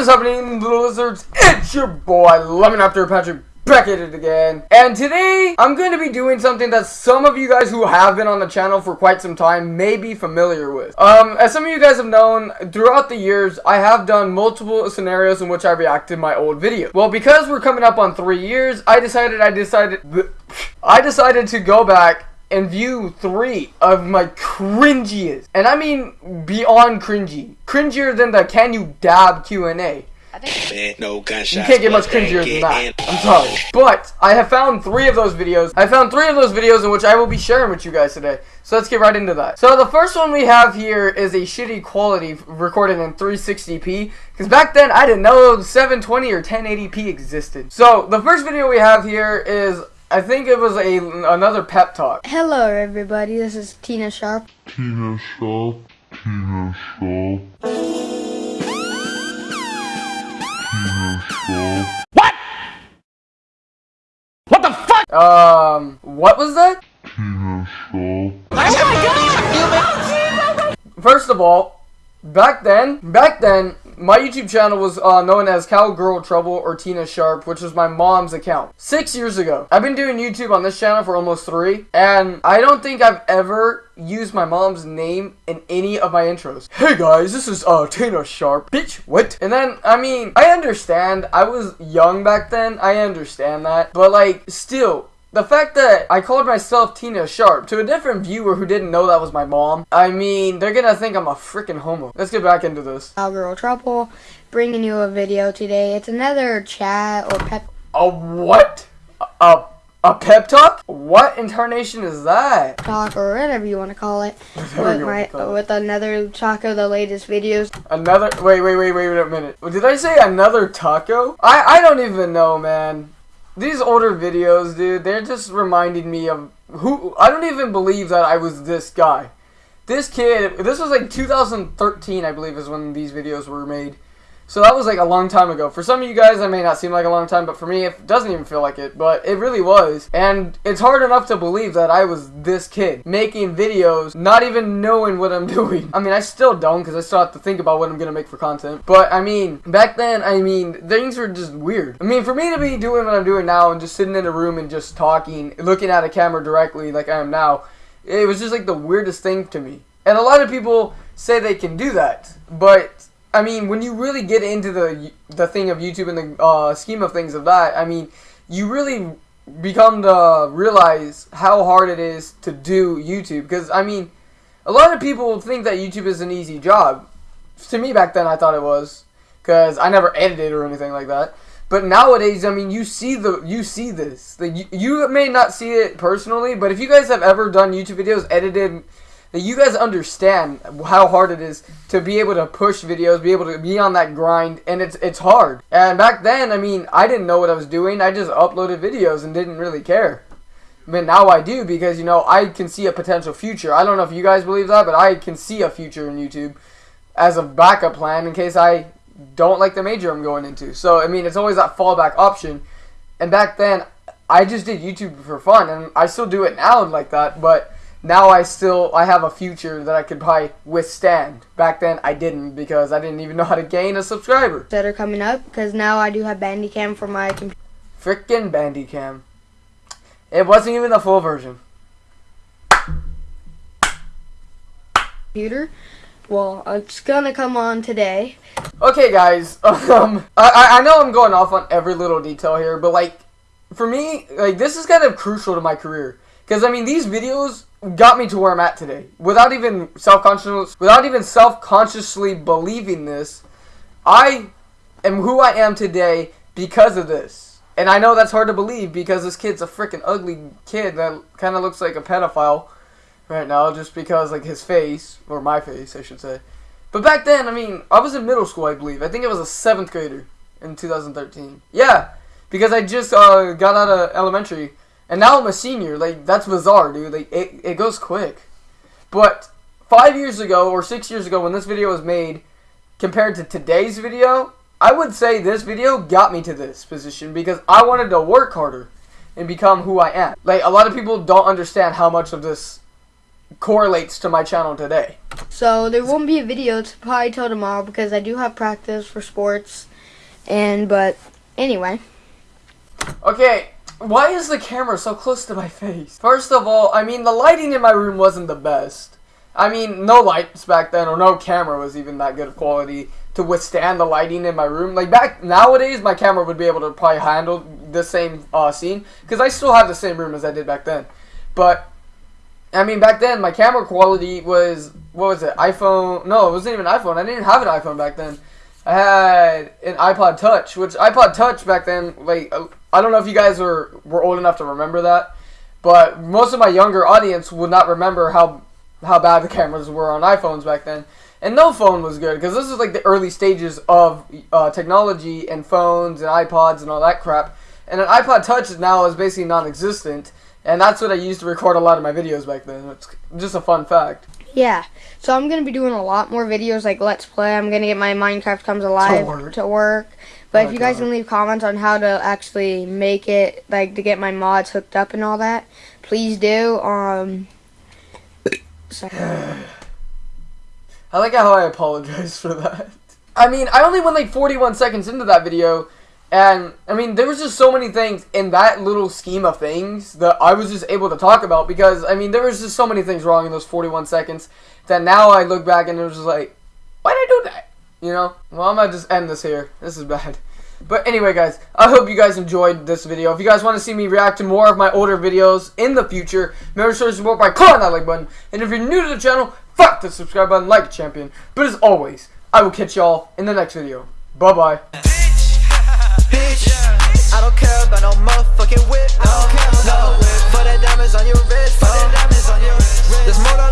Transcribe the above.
What is happening, little lizards? It's your boy, Lemon After Patrick, back at it again. And today, I'm going to be doing something that some of you guys who have been on the channel for quite some time may be familiar with. Um, as some of you guys have known, throughout the years, I have done multiple scenarios in which I reacted my old video. Well, because we're coming up on three years, I decided, I decided, I decided to go back and view three of my cringiest, and I mean beyond cringy, cringier than the "Can you dab" Q and A. Man, no gunshots. You can't get much cringier than that. I'm sorry. But I have found three of those videos. I found three of those videos in which I will be sharing with you guys today. So let's get right into that. So the first one we have here is a shitty quality recorded in 360p. Because back then I didn't know 720 or 1080p existed. So the first video we have here is I think it was a another pep talk. Hello, everybody. This is Tina Sharp. Tina Sharp. Tina Sharp. Tina Sharp. What? What the fuck? Um, what was that? Tina Sharp. Oh my god! First of all, back then, back then, my YouTube channel was uh, known as Cowgirl Trouble or Tina Sharp, which was my mom's account. Six years ago. I've been doing YouTube on this channel for almost three, and I don't think I've ever used my mom's name in any of my intros. Hey guys, this is uh, Tina Sharp. Bitch, what? And then, I mean, I understand. I was young back then. I understand that. But like, still, the fact that I called myself Tina Sharp to a different viewer who didn't know that was my mom, I mean, they're gonna think I'm a freaking homo. Let's get back into this. Cowgirl Trouble, bringing you a video today. It's another chat or pep. A what? A, a pep talk? What incarnation is that? talk or whatever you want to call it with my it. with another taco, the latest videos Another, wait, wait, wait, wait, wait a minute. Did I say another taco? I, I don't even know, man. These older videos, dude, they're just reminding me of who, I don't even believe that I was this guy. This kid, this was like 2013, I believe, is when these videos were made. So that was like a long time ago. For some of you guys, that may not seem like a long time, but for me, it doesn't even feel like it. But it really was. And it's hard enough to believe that I was this kid making videos, not even knowing what I'm doing. I mean, I still don't because I still have to think about what I'm going to make for content. But I mean, back then, I mean, things were just weird. I mean, for me to be doing what I'm doing now and just sitting in a room and just talking, looking at a camera directly like I am now, it was just like the weirdest thing to me. And a lot of people say they can do that, but I mean, when you really get into the the thing of YouTube and the uh, scheme of things of that, I mean, you really become to realize how hard it is to do YouTube. Because I mean, a lot of people think that YouTube is an easy job. To me, back then, I thought it was because I never edited or anything like that. But nowadays, I mean, you see the you see this. You, you may not see it personally, but if you guys have ever done YouTube videos edited that you guys understand how hard it is to be able to push videos, be able to be on that grind, and it's it's hard. And back then, I mean, I didn't know what I was doing. I just uploaded videos and didn't really care. But now I do because you know I can see a potential future. I don't know if you guys believe that, but I can see a future in YouTube as a backup plan in case I don't like the major I'm going into. So I mean, it's always that fallback option. And back then, I just did YouTube for fun, and I still do it now like that, but now I still I have a future that I could probably withstand. Back then I didn't because I didn't even know how to gain a subscriber. that are coming up because now I do have Bandicam for my computer. Frickin' Bandicam. It wasn't even the full version. computer. Well, it's gonna come on today. Okay, guys. Um, I I know I'm going off on every little detail here, but like, for me, like this is kind of crucial to my career because I mean these videos got me to where I'm at today without even self conscious without even self consciously believing this. I am who I am today because of this. And I know that's hard to believe because this kid's a freaking ugly kid that kind of looks like a pedophile right now just because like his face or my face I should say. But back then, I mean, I was in middle school, I believe. I think I was a 7th grader in 2013. Yeah, because I just uh, got out of elementary and now I'm a senior. Like that's bizarre, dude. Like it, it goes quick. But 5 years ago or 6 years ago when this video was made compared to today's video, I would say this video got me to this position because I wanted to work harder and become who I am. Like a lot of people don't understand how much of this correlates to my channel today. So there won't be a video it's probably till tomorrow because I do have practice for sports. And but anyway, Okay, why is the camera so close to my face? First of all, I mean the lighting in my room wasn't the best. I mean, no lights back then or no camera was even that good of quality to withstand the lighting in my room. Like back nowadays, my camera would be able to probably handle the same uh, scene because I still have the same room as I did back then. But I mean, back then my camera quality was what was it? iPhone? No, it wasn't even iPhone. I didn't have an iPhone back then. I had an iPod Touch, which iPod Touch back then, like uh, I don't know if you guys were were old enough to remember that, but most of my younger audience would not remember how how bad the cameras were on iPhones back then. And no phone was good because this is like the early stages of uh, technology and phones and iPods and all that crap. And an iPod Touch now is basically non-existent, and that's what I used to record a lot of my videos back then. It's just a fun fact. Yeah. So I'm gonna be doing a lot more videos like Let's Play. I'm gonna get my Minecraft Comes Alive work. to work. But Oh if you guys God. can leave comments on how to actually make it, like to get my mods hooked up and all that, please do. Um. Sorry. I like how I apologize for that. I mean, I only went like 41 seconds into that video, and I mean, there was just so many things in that little scheme of things that I was just able to talk about because, I mean, there was just so many things wrong in those 41 seconds that now I look back and it was just like, why did I do that? You know? Well, I'm gonna just end this here. This is bad. But anyway, guys, I hope you guys enjoyed this video. If you guys want to see me react to more of my older videos in the future, remember to support by clicking that like button. And if you're new to the channel, fuck the subscribe button like a champion. But as always, I will catch y'all in the next video. Bye-bye. Bitch. I don't care about no motherfucking whip. No, no. For the diamonds on your wrist. For the diamonds on your wrist. There's more